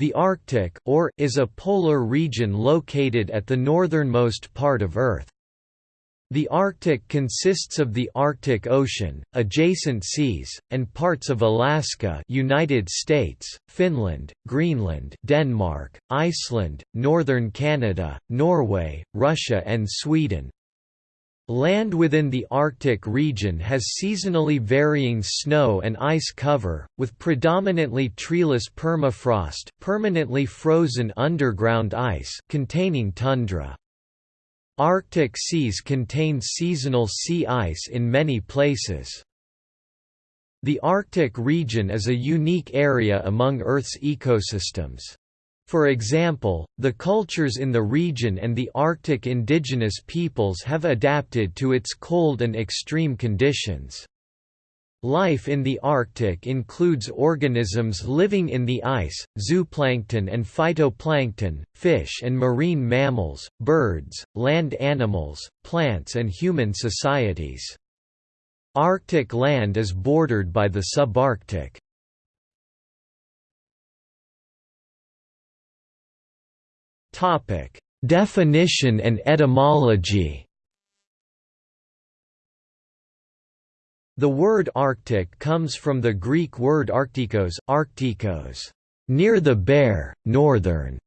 The Arctic or, is a polar region located at the northernmost part of Earth. The Arctic consists of the Arctic Ocean, adjacent seas, and parts of Alaska United States, Finland, Greenland Denmark, Iceland, northern Canada, Norway, Russia and Sweden. Land within the Arctic region has seasonally varying snow and ice cover, with predominantly treeless permafrost permanently frozen underground ice containing tundra. Arctic seas contain seasonal sea ice in many places. The Arctic region is a unique area among Earth's ecosystems. For example, the cultures in the region and the Arctic indigenous peoples have adapted to its cold and extreme conditions. Life in the Arctic includes organisms living in the ice, zooplankton and phytoplankton, fish and marine mammals, birds, land animals, plants and human societies. Arctic land is bordered by the subarctic. Topic: Definition and etymology. The word Arctic comes from the Greek word arctikos, arctikos, near the bear, northern,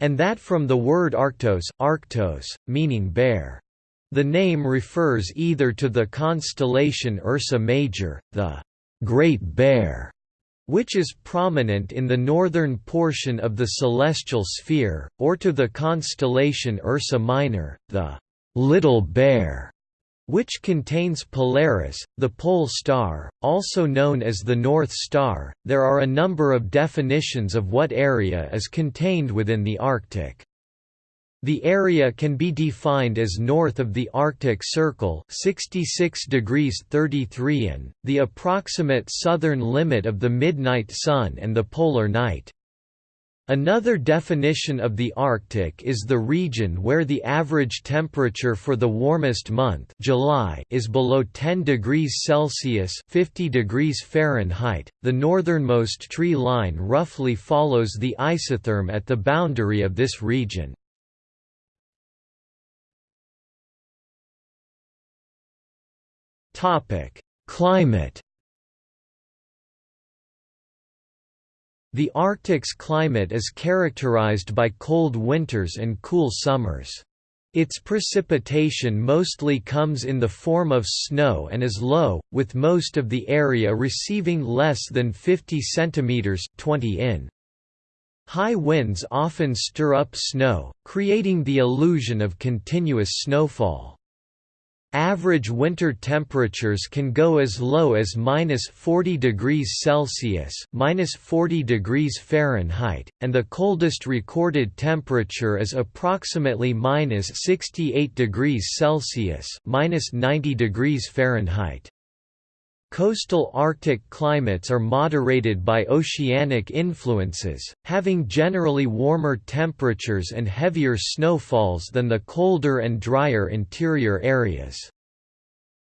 and that from the word arctos, arctos, meaning bear. The name refers either to the constellation Ursa Major, the Great Bear, which is prominent in the northern portion of the celestial sphere, or to the constellation Ursa Minor, the Little Bear, which contains Polaris, the pole star, also known as the North Star. There are a number of definitions of what area is contained within the Arctic. The area can be defined as north of the Arctic Circle 66 degrees 33 in, the approximate southern limit of the midnight sun and the polar night. Another definition of the Arctic is the region where the average temperature for the warmest month July is below 10 degrees Celsius 50 degrees Fahrenheit. The northernmost tree line roughly follows the isotherm at the boundary of this region. Topic: Climate. The Arctic's climate is characterized by cold winters and cool summers. Its precipitation mostly comes in the form of snow and is low, with most of the area receiving less than 50 cm 20 in. High winds often stir up snow, creating the illusion of continuous snowfall. Average winter temperatures can go as low as minus 40 degrees Celsius minus 40 degrees Fahrenheit, and the coldest recorded temperature is approximately minus 68 degrees Celsius minus 90 degrees Fahrenheit. Coastal Arctic climates are moderated by oceanic influences, having generally warmer temperatures and heavier snowfalls than the colder and drier interior areas.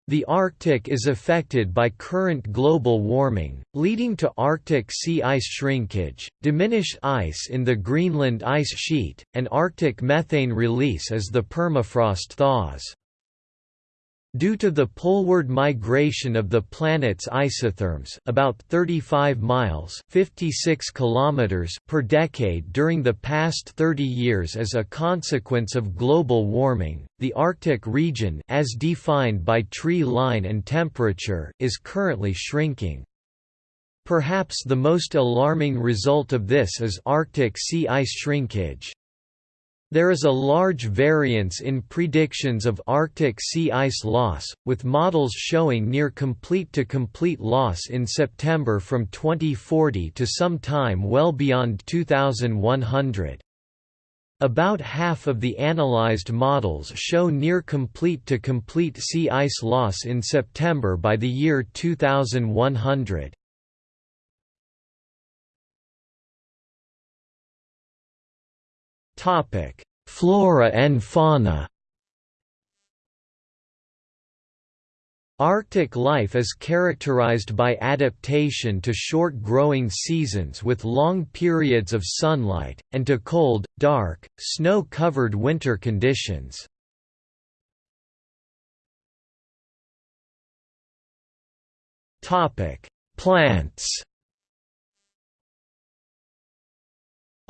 The Arctic is affected by current global warming, leading to Arctic sea ice shrinkage, diminished ice in the Greenland ice sheet, and Arctic methane release as the permafrost thaws. Due to the poleward migration of the planet's isotherms about 35 miles 56 kilometers per decade during the past 30 years as a consequence of global warming, the Arctic region as defined by tree line and temperature is currently shrinking. Perhaps the most alarming result of this is Arctic sea ice shrinkage. There is a large variance in predictions of Arctic sea ice loss, with models showing near complete to complete loss in September from 2040 to some time well beyond 2100. About half of the analyzed models show near complete to complete sea ice loss in September by the year 2100. Topic: Flora and fauna. Arctic life is characterized by adaptation to short growing seasons with long periods of sunlight, and to cold, dark, snow-covered winter conditions. Plants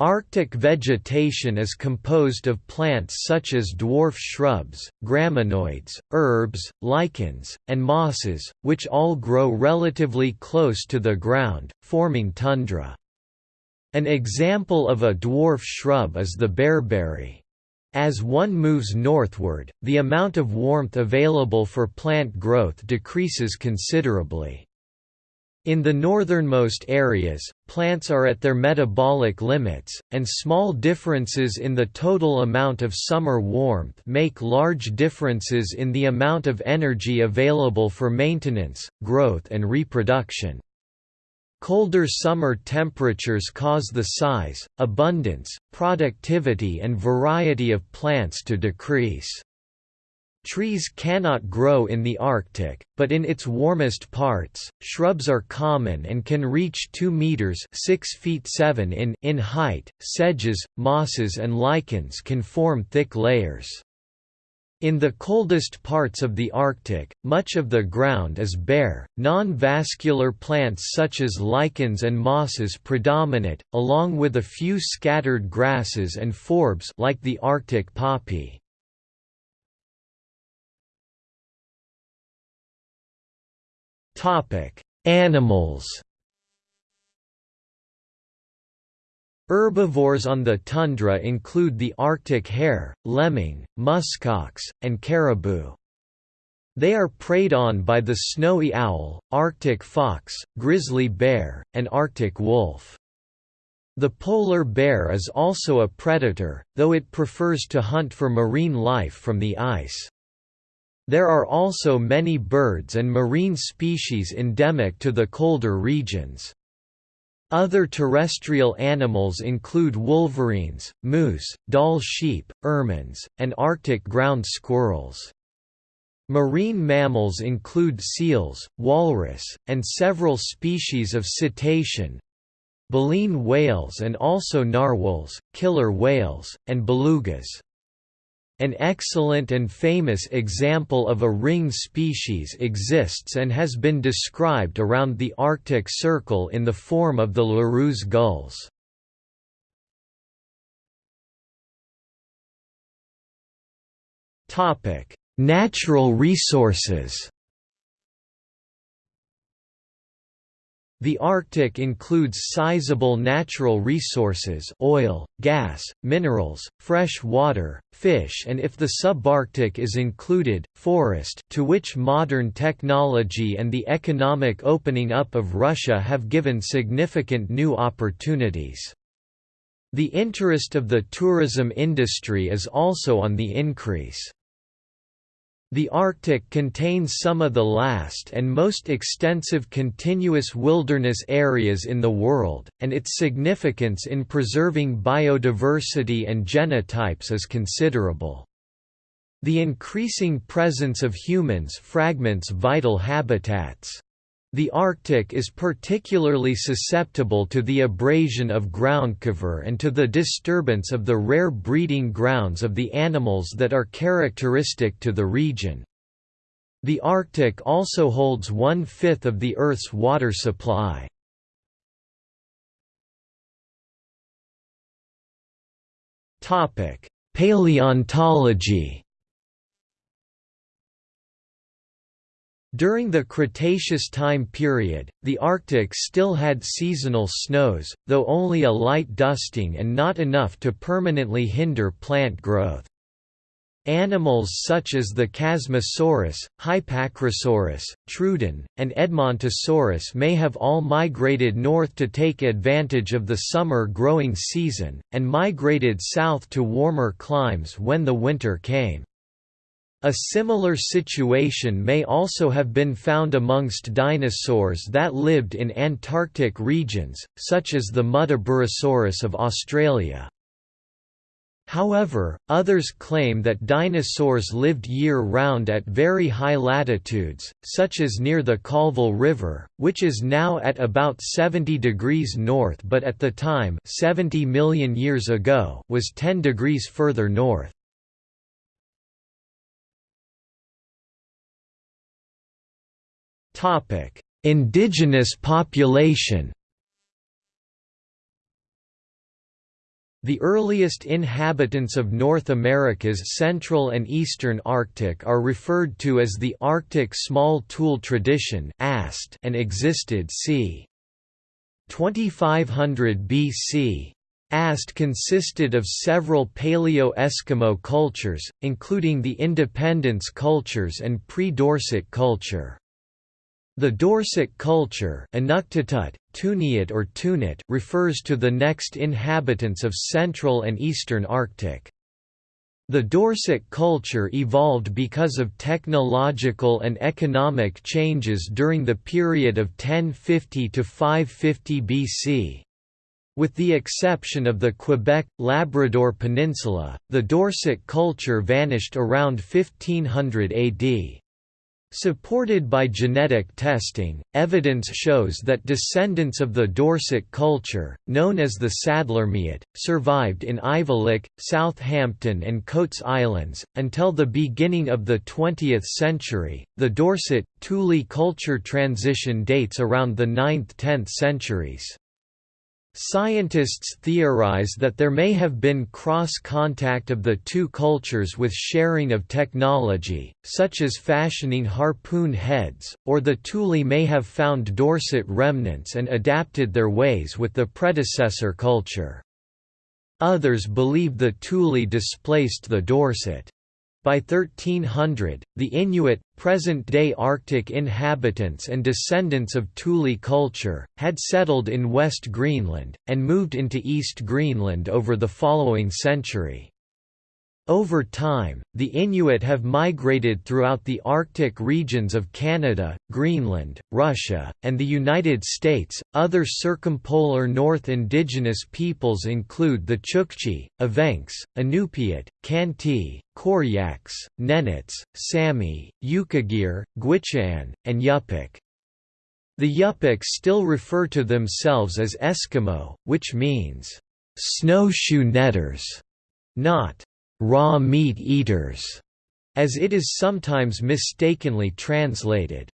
Arctic vegetation is composed of plants such as dwarf shrubs, graminoids, herbs, lichens, and mosses, which all grow relatively close to the ground, forming tundra. An example of a dwarf shrub is the bearberry. As one moves northward, the amount of warmth available for plant growth decreases considerably. In the northernmost areas, plants are at their metabolic limits, and small differences in the total amount of summer warmth make large differences in the amount of energy available for maintenance, growth and reproduction. Colder summer temperatures cause the size, abundance, productivity and variety of plants to decrease. Trees cannot grow in the Arctic, but in its warmest parts, shrubs are common and can reach 2 meters (6 feet 7 in) in height. Sedges, mosses and lichens can form thick layers. In the coldest parts of the Arctic, much of the ground is bare, non-vascular plants such as lichens and mosses predominate, along with a few scattered grasses and forbs like the Arctic poppy. Animals. Herbivores on the tundra include the Arctic hare, lemming, muskox, and caribou. They are preyed on by the snowy owl, Arctic fox, grizzly bear, and Arctic wolf. The polar bear is also a predator, though it prefers to hunt for marine life from the ice. There are also many birds and marine species endemic to the colder regions. Other terrestrial animals include wolverines, moose, Dall sheep, ermines, and Arctic ground squirrels. Marine mammals include seals, walrus, and several species of cetacean, baleen whales and also narwhals, killer whales, and belugas. An excellent and famous example of a ring species exists and has been described around the Arctic Circle in the form of the Larus gulls. Natural resources The Arctic includes sizable natural resources oil, gas, minerals, fresh water, fish and if the subarctic is included, forest to which modern technology and the economic opening up of Russia have given significant new opportunities. The interest of the tourism industry is also on the increase. The Arctic contains some of the last and most extensive continuous wilderness areas in the world, and its significance in preserving biodiversity and genotypes is considerable. The increasing presence of humans fragments vital habitats. The Arctic is particularly susceptible to the abrasion of groundcover and to the disturbance of the rare breeding grounds of the animals that are characteristic to the region. The Arctic also holds one-fifth of the Earth's water supply. Paleontology During the Cretaceous time period, the Arctic still had seasonal snows, though only a light dusting and not enough to permanently hinder plant growth. Animals such as the Chasmosaurus, Hypacrosaurus, Troodon, and Edmontosaurus may have all migrated north to take advantage of the summer growing season, and migrated south to warmer climes when the winter came. A similar situation may also have been found amongst dinosaurs that lived in Antarctic regions, such as the Muttaburrasaurus of Australia. However, others claim that dinosaurs lived year-round at very high latitudes, such as near the Colville River, which is now at about 70 degrees north but at the time 70 million years ago was 10 degrees further north. Indigenous population The earliest inhabitants of North America's central and eastern Arctic are referred to as the Arctic Small Tool Tradition and existed c. 2500 BC. AST consisted of several Paleo-Eskimo cultures, including the Independence cultures and pre-Dorset culture. The Dorset culture Inuktitut, Tuniat or Tunit refers to the next inhabitants of Central and Eastern Arctic. The Dorset culture evolved because of technological and economic changes during the period of 1050 to 550 BC. With the exception of the Quebec, Labrador Peninsula, the Dorset culture vanished around 1500 AD. Supported by genetic testing, evidence shows that descendants of the Dorset culture, known as the Sadlermiut, survived in Aivilik, Southampton, and Coats Islands. Until the beginning of the 20th century, the Dorset Thule culture transition dates around the 9th–10th centuries. Scientists theorize that there may have been cross-contact of the two cultures with sharing of technology, such as fashioning harpoon heads, or the Thule may have found Dorset remnants and adapted their ways with the predecessor culture. Others believe the Thule displaced the Dorset. By 1300, the Inuit, present-day Arctic inhabitants and descendants of Thule culture, had settled in West Greenland, and moved into East Greenland over the following century. Over time, the Inuit have migrated throughout the Arctic regions of Canada, Greenland, Russia, and the United States. Other circumpolar North indigenous peoples include the Chukchi, Evenks, Inupiat, Khanty, Koryaks, Nenets, Sami, Yukagir, Gwich'in, and Yupik. The Yupik still refer to themselves as Eskimo, which means snowshoe netters, not raw meat eaters, as it is sometimes mistakenly translated.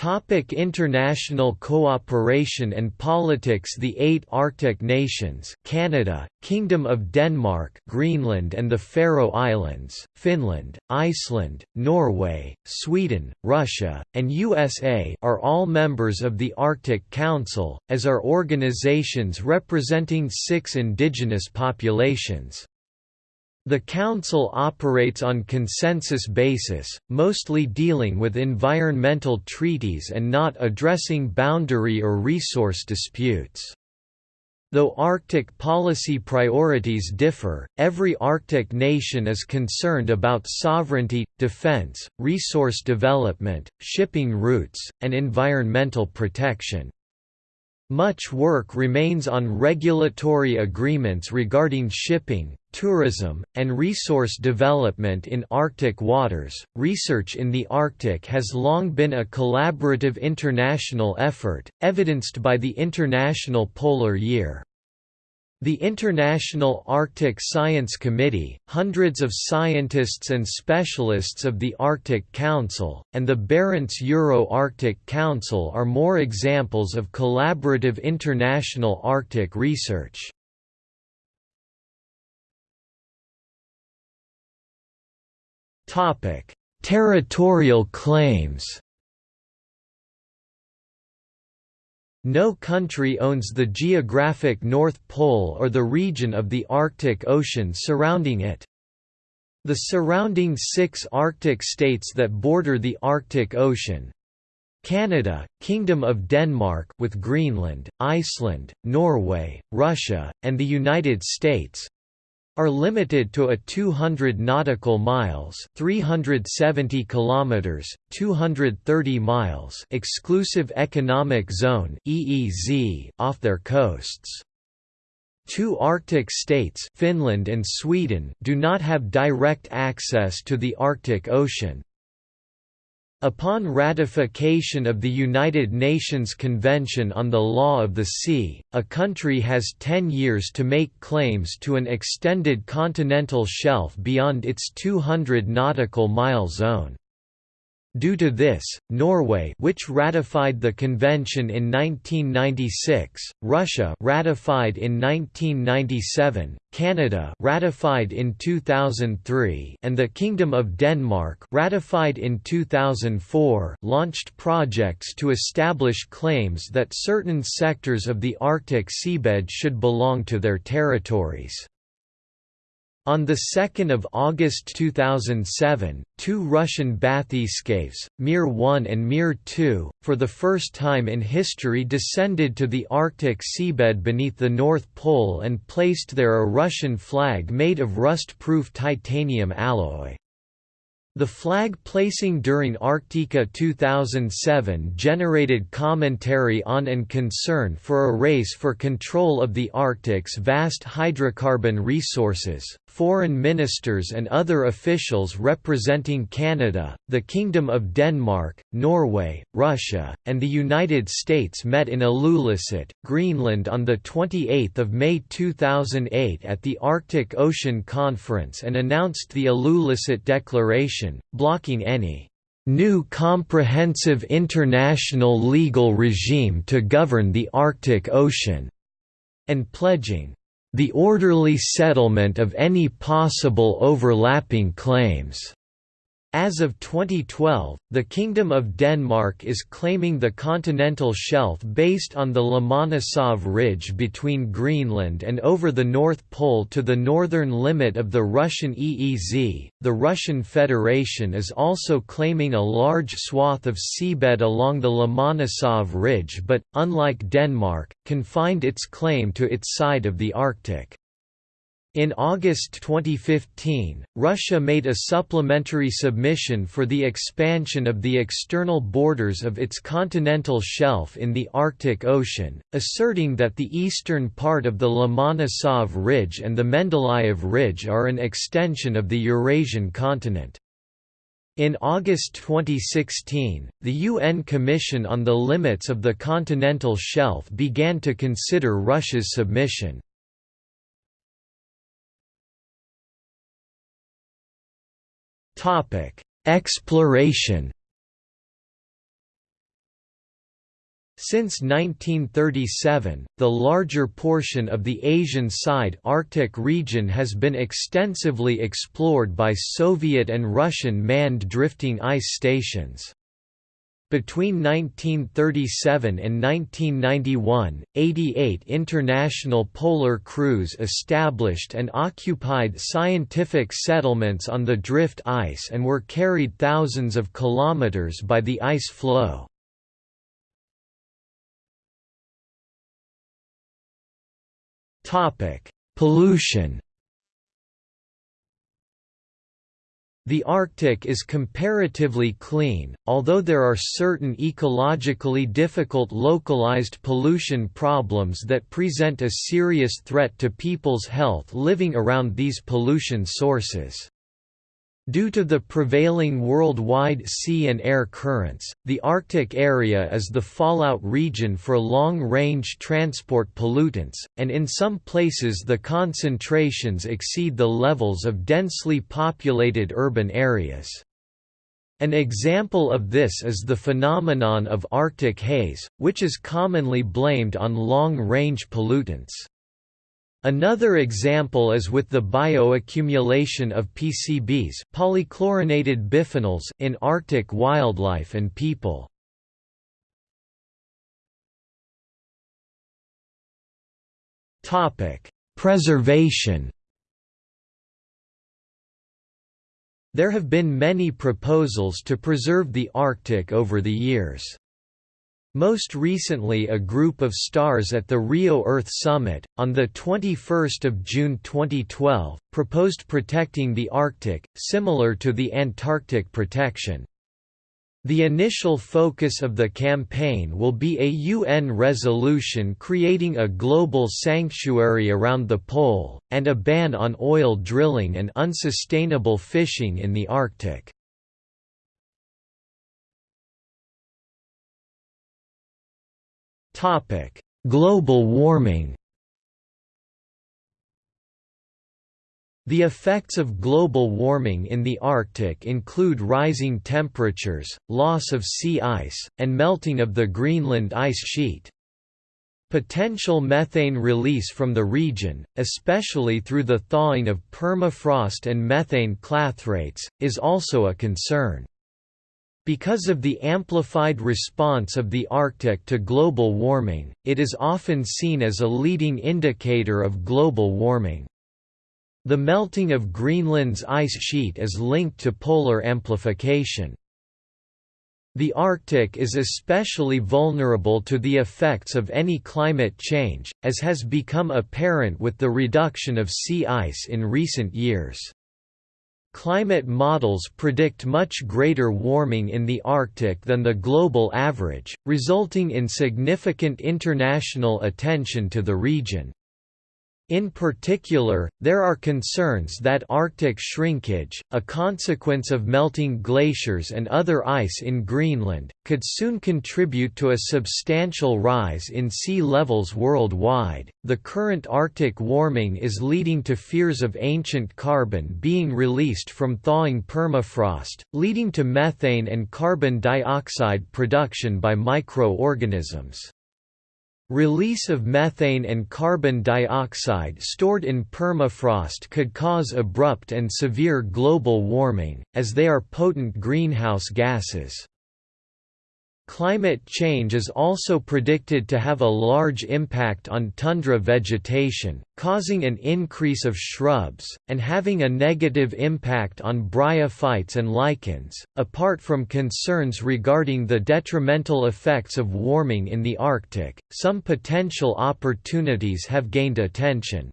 Topic international cooperation and politics The eight Arctic nations Canada, Kingdom of Denmark Greenland and the Faroe Islands, Finland, Iceland, Norway, Sweden, Russia, and USA are all members of the Arctic Council, as are organizations representing six indigenous populations. The Council operates on consensus basis, mostly dealing with environmental treaties and not addressing boundary or resource disputes. Though Arctic policy priorities differ, every Arctic nation is concerned about sovereignty, defense, resource development, shipping routes, and environmental protection. Much work remains on regulatory agreements regarding shipping, tourism, and resource development in Arctic waters. Research in the Arctic has long been a collaborative international effort, evidenced by the International Polar Year. The International Arctic Science Committee, hundreds of scientists and specialists of the Arctic Council, and the Barents Euro-Arctic Council are more examples of collaborative international Arctic research. Territorial claims No country owns the geographic North Pole or the region of the Arctic Ocean surrounding it. The surrounding six Arctic states that border the Arctic Ocean Canada, Kingdom of Denmark with Greenland, Iceland, Norway, Russia, and the United States are limited to a 200 nautical miles, 370 kilometers, 230 miles exclusive economic zone (EEZ) off their coasts. Two Arctic states Finland and Sweden do not have direct access to the Arctic Ocean. Upon ratification of the United Nations Convention on the Law of the Sea, a country has 10 years to make claims to an extended continental shelf beyond its 200 nautical mile zone. Due to this, Norway which ratified the convention in 1996, Russia ratified in 1997, Canada ratified in 2003, and the Kingdom of Denmark ratified in 2004 launched projects to establish claims that certain sectors of the Arctic seabed should belong to their territories. On 2 August 2007, two Russian bathyscaphes, Mir 1 and Mir 2, for the first time in history descended to the Arctic seabed beneath the North Pole and placed there a Russian flag made of rust-proof titanium alloy. The flag placing during Arctica 2007 generated commentary on and concern for a race for control of the Arctic's vast hydrocarbon resources. Foreign ministers and other officials representing Canada, the Kingdom of Denmark, Norway, Russia, and the United States met in Ilulissat, Greenland on 28 May 2008 at the Arctic Ocean Conference and announced the Ilulissat Declaration, blocking any new comprehensive international legal regime to govern the Arctic Ocean, and pledging the orderly settlement of any possible overlapping claims. As of 2012, the Kingdom of Denmark is claiming the continental shelf based on the Lomonosov Ridge between Greenland and over the North Pole to the northern limit of the Russian EEZ. The Russian Federation is also claiming a large swath of seabed along the Lomonosov Ridge but, unlike Denmark, confined its claim to its side of the Arctic. In August 2015, Russia made a supplementary submission for the expansion of the external borders of its continental shelf in the Arctic Ocean, asserting that the eastern part of the Lomonosov Ridge and the Mendeleev Ridge are an extension of the Eurasian continent. In August 2016, the UN Commission on the Limits of the Continental Shelf began to consider Russia's submission. Topic: Exploration. Since 1937, the larger portion of the Asian side Arctic region has been extensively explored by Soviet and Russian manned drifting ice stations. Between 1937 and 1991, 88 international polar crews established and occupied scientific settlements on the drift ice and were carried thousands of kilometers by the ice floe. Pollution The Arctic is comparatively clean, although there are certain ecologically difficult localized pollution problems that present a serious threat to people's health living around these pollution sources. Due to the prevailing worldwide sea and air currents, the Arctic area is the fallout region for long-range transport pollutants, and in some places the concentrations exceed the levels of densely populated urban areas. An example of this is the phenomenon of Arctic haze, which is commonly blamed on long-range pollutants. Another example is with the bioaccumulation of PCBs polychlorinated biphenyls in Arctic wildlife and people. Preservation There have been many proposals to preserve the Arctic over the years. Most recently a group of stars at the Rio Earth Summit, on 21 June 2012, proposed protecting the Arctic, similar to the Antarctic protection. The initial focus of the campaign will be a UN resolution creating a global sanctuary around the pole, and a ban on oil drilling and unsustainable fishing in the Arctic. Global warming The effects of global warming in the Arctic include rising temperatures, loss of sea ice, and melting of the Greenland ice sheet. Potential methane release from the region, especially through the thawing of permafrost and methane clathrates, is also a concern. Because of the amplified response of the Arctic to global warming, it is often seen as a leading indicator of global warming. The melting of Greenland's ice sheet is linked to polar amplification. The Arctic is especially vulnerable to the effects of any climate change, as has become apparent with the reduction of sea ice in recent years. Climate models predict much greater warming in the Arctic than the global average, resulting in significant international attention to the region. In particular, there are concerns that Arctic shrinkage, a consequence of melting glaciers and other ice in Greenland, could soon contribute to a substantial rise in sea levels worldwide. The current Arctic warming is leading to fears of ancient carbon being released from thawing permafrost, leading to methane and carbon dioxide production by microorganisms. Release of methane and carbon dioxide stored in permafrost could cause abrupt and severe global warming, as they are potent greenhouse gases. Climate change is also predicted to have a large impact on tundra vegetation, causing an increase of shrubs, and having a negative impact on bryophytes and lichens. Apart from concerns regarding the detrimental effects of warming in the Arctic, some potential opportunities have gained attention.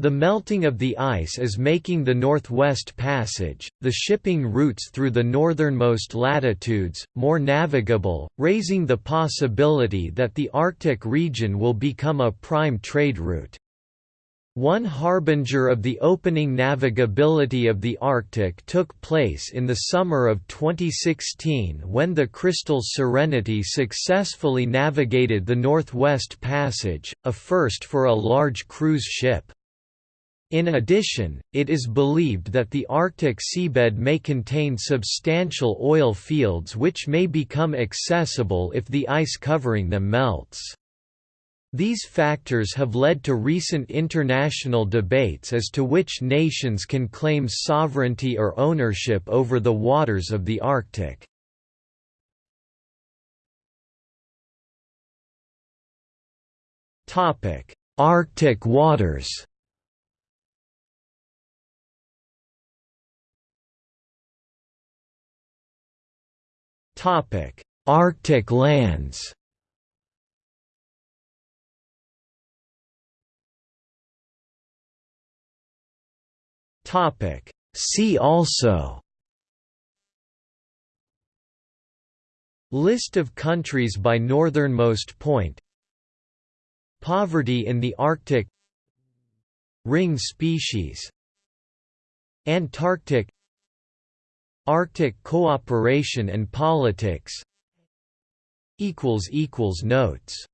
The melting of the ice is making the Northwest Passage, the shipping routes through the northernmost latitudes, more navigable, raising the possibility that the Arctic region will become a prime trade route. One harbinger of the opening navigability of the Arctic took place in the summer of 2016 when the Crystal Serenity successfully navigated the Northwest Passage, a first for a large cruise ship. In addition, it is believed that the Arctic seabed may contain substantial oil fields which may become accessible if the ice covering them melts. These factors have led to recent international debates as to which nations can claim sovereignty or ownership over the waters of the Arctic. Arctic waters Arctic lands. Topic: See also. List of countries by northernmost point. Poverty in the Arctic. Ring species. Antarctic Arctic cooperation and politics. Notes